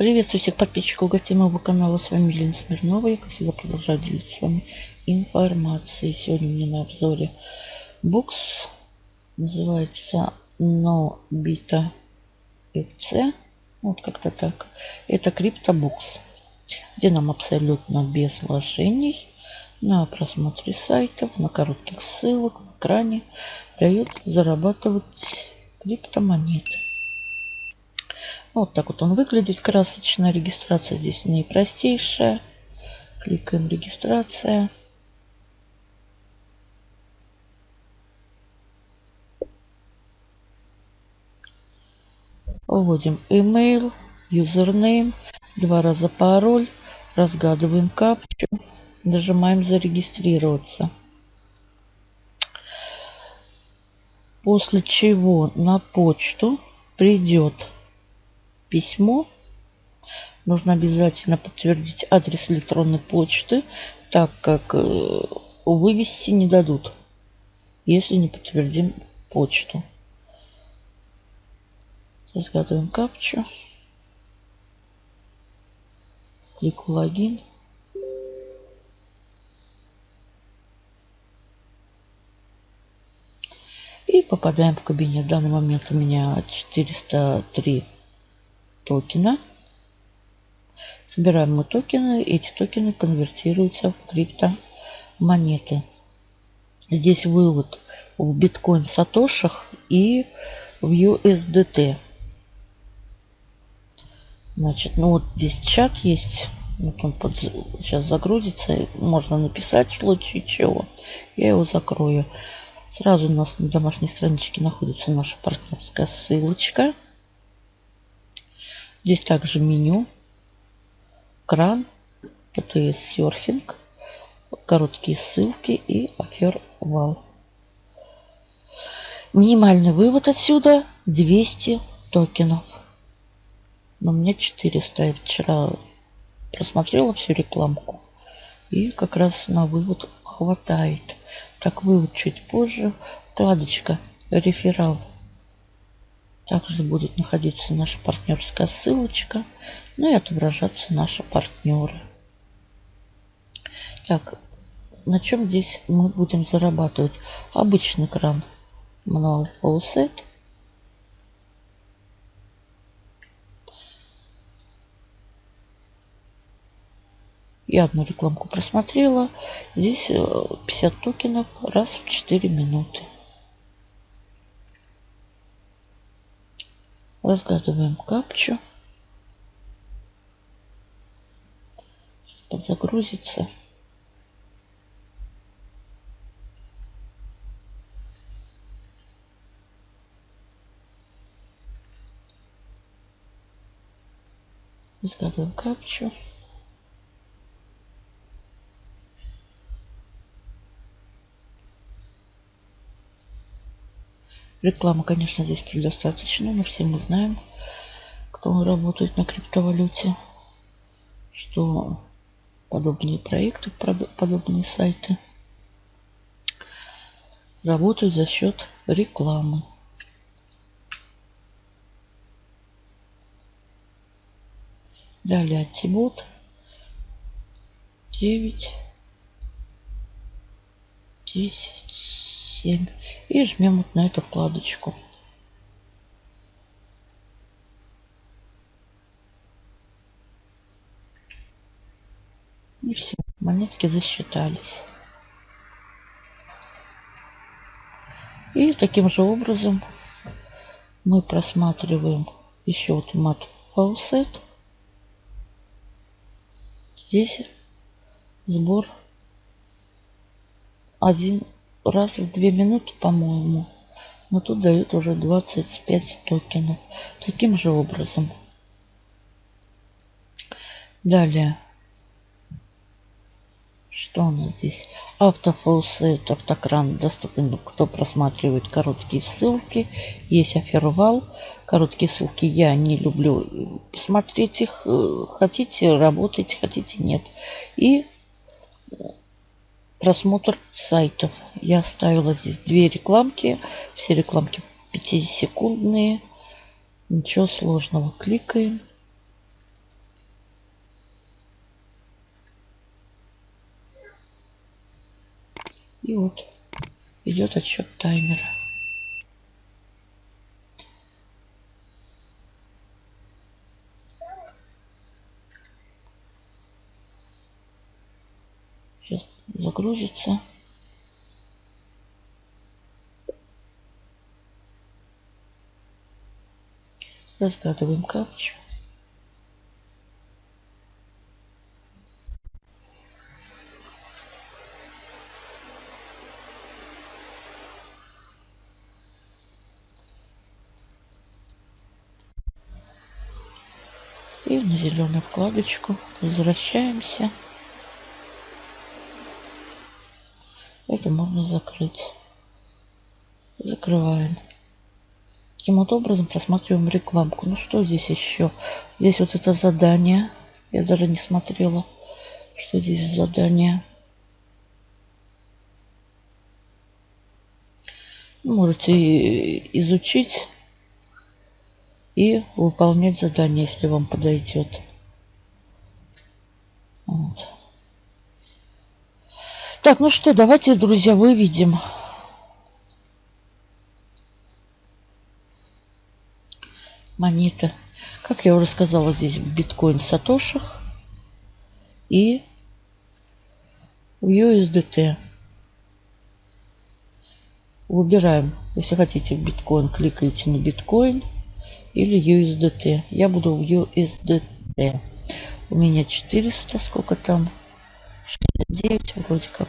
Приветствую всех подписчиков гостей моего канала. С вами Елена Смирнова. Я, как всегда, продолжаю делиться с вами информацией. Сегодня у меня на обзоре букс. Называется Nobita FC. Вот как-то так. Это криптобукс, где нам абсолютно без вложений на просмотре сайтов, на коротких ссылок в экране дают зарабатывать криптомонеты. Вот так вот он выглядит красочно. Регистрация здесь наипростейшая. Кликаем регистрация. Вводим email, username, два раза пароль, разгадываем капчу, нажимаем зарегистрироваться. После чего на почту придет письмо. Нужно обязательно подтвердить адрес электронной почты, так как э, вывести не дадут, если не подтвердим почту. Разгадываем капчу. Клик логин. И попадаем в кабинет. В данный момент у меня 403 токена. Собираем мы токены. Эти токены конвертируются в криптомонеты. Здесь вывод в биткоин сатошах и в USDT. Значит, ну вот здесь чат есть. Вот он под, сейчас загрузится. Можно написать в случае чего. Я его закрою. Сразу у нас на домашней страничке находится наша партнерская ссылочка. Здесь также меню, кран, ПТС серфинг, короткие ссылки и афер вал. Минимальный вывод отсюда 200 токенов. Но у меня 400. Я вчера просмотрела всю рекламку. И как раз на вывод хватает. Так, вывод чуть позже. Вкладочка реферал также будет находиться наша партнерская ссылочка. Ну и отображаться наши партнеры. Так, на чем здесь мы будем зарабатывать? Обычный кран Manual Faucet. Я одну рекламку просмотрела. Здесь 50 э, токенов раз в 4 минуты. Разгадываем капчу. Подзагрузится. Разгадываем капчу. Рекламы, конечно, здесь предостаточно, но все мы знаем, кто работает на криптовалюте, что подобные проекты, подобные сайты работают за счет рекламы. Далее антибот 9 10 7 и жмем вот на эту вкладочку. И все, монетки засчитались. И таким же образом мы просматриваем еще вот Mad Faucet. Здесь сбор один раз в две минуты, по-моему. Но тут дают уже 25 токенов. Таким же образом. Далее. Что у нас здесь? Auto faucet, автокран доступен, кто просматривает короткие ссылки. Есть афервал. Короткие ссылки я не люблю смотреть их. Хотите, работайте, хотите, нет. И просмотр сайтов. Я ставила здесь две рекламки. Все рекламки 5-секундные. Ничего сложного. Кликаем. И вот идет отсчет таймера. Сейчас загрузится. Разгадываем капчу. И на зеленую вкладочку возвращаемся. Это можно закрыть. Закрываем. Таким вот образом просматриваем рекламку. Ну что здесь еще? Здесь вот это задание. Я даже не смотрела, что здесь задание. Можете изучить и выполнять задание, если вам подойдет. Вот. Так, ну что, давайте, друзья, выведем монета. Как я уже сказала, здесь биткоин в сатошах и в USDT. Выбираем, если хотите биткоин, кликаете на биткоин или USDT. Я буду в USDT. У меня 400, сколько там? 69 вроде как.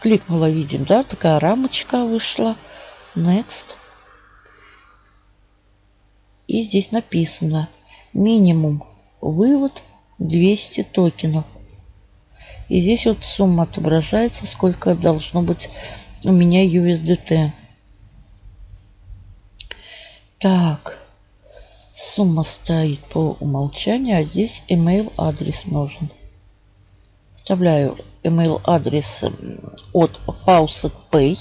Кликнула, видим, да? Такая рамочка вышла. Next. И здесь написано минимум вывод 200 токенов. И здесь вот сумма отображается, сколько должно быть у меня USDT. Так, сумма стоит по умолчанию, а здесь email адрес нужен. Вставляю email адрес от Faucet Pay.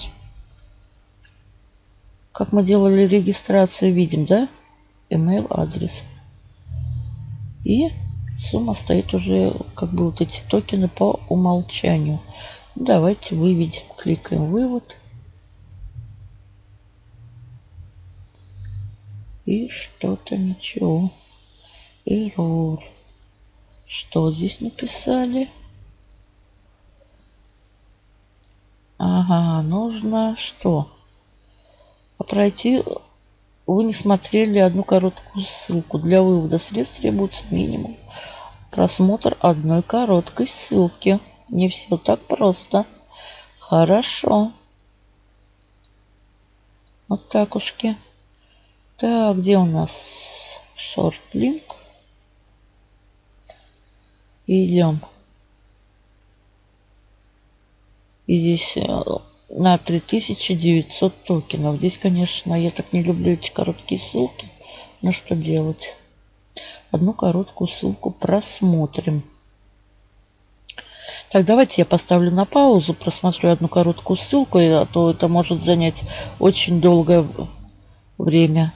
Как мы делали регистрацию, видим, да? Email адрес. И сумма стоит уже как бы вот эти токены по умолчанию. Давайте выведем. Кликаем вывод. И что-то ничего. Error. Что здесь написали? Ага, нужно что? Пройти вы не смотрели одну короткую ссылку. Для вывода средств требуется минимум просмотр одной короткой ссылки. Не все так просто. Хорошо. Вот так ушки. Так, где у нас шорт-линк? Идем. И здесь э, на 3900 токенов. Здесь, конечно, я так не люблю эти короткие ссылки. Но что делать? Одну короткую ссылку просмотрим. Так, давайте я поставлю на паузу, просмотрю одну короткую ссылку, а то это может занять очень долгое время.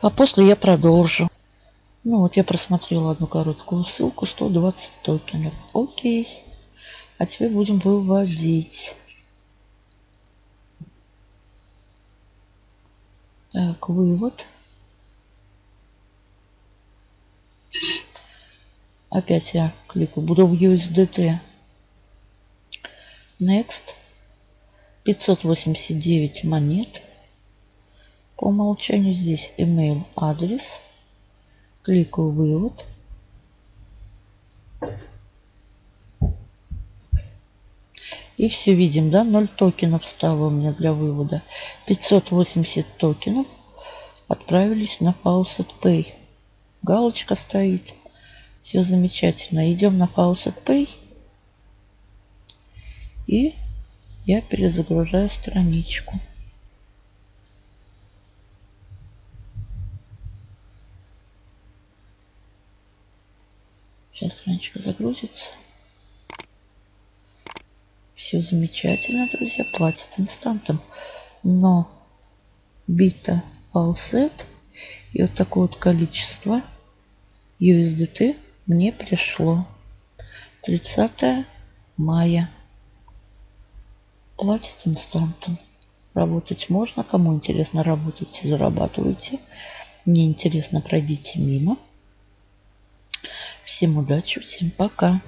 А после я продолжу. Ну вот я просмотрела одну короткую ссылку, 120 токенов. Окей. А теперь будем выводить. Так, вывод. Опять я кликаю. Буду в USDT. Next. 589 монет. По умолчанию здесь email адрес. Кликаю вывод. И все видим, да, 0 токенов стало у меня для вывода. 580 токенов отправились на Faucet Pay. Галочка стоит. Все замечательно. Идем на Faucet Pay. И я перезагружаю страничку. Сейчас страничка загрузится. Все замечательно, друзья. Платит инстантом. Но бита фалсет и вот такое вот количество USDT мне пришло 30 мая. Платить инстантом. Работать можно. Кому интересно, работайте, зарабатывайте. Не интересно, пройдите мимо. Всем удачи, всем пока.